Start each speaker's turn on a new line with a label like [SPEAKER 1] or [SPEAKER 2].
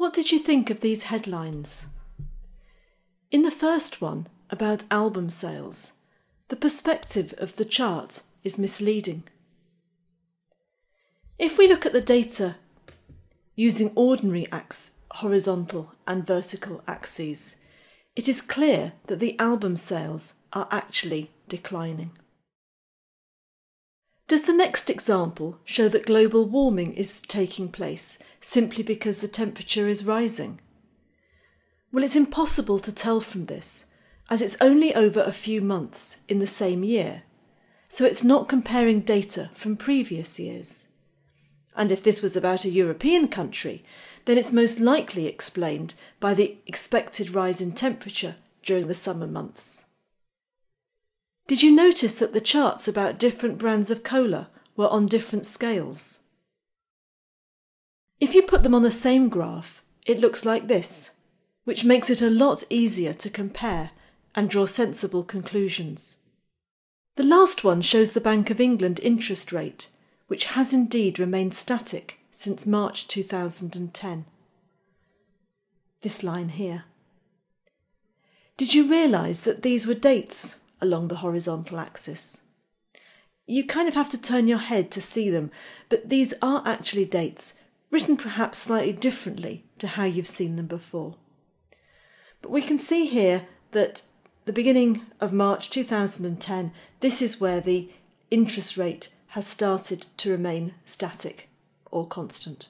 [SPEAKER 1] What did you think of these headlines? In the first one, about album sales, the perspective of the chart is misleading. If we look at the data using ordinary horizontal and vertical axes, it is clear that the album sales are actually declining. Does the next example show that global warming is taking place simply because the temperature is rising? Well, it's impossible to tell from this, as it's only over a few months in the same year, so it's not comparing data from previous years. And if this was about a European country, then it's most likely explained by the expected rise in temperature during the summer months. Did you notice that the charts about different brands of cola were on different scales? If you put them on the same graph, it looks like this, which makes it a lot easier to compare and draw sensible conclusions. The last one shows the Bank of England interest rate, which has indeed remained static since March 2010. This line here. Did you realise that these were dates along the horizontal axis. You kind of have to turn your head to see them, but these are actually dates, written perhaps slightly differently to how you've seen them before. But we can see here that the beginning of March 2010, this is where the interest rate has started to remain static or constant.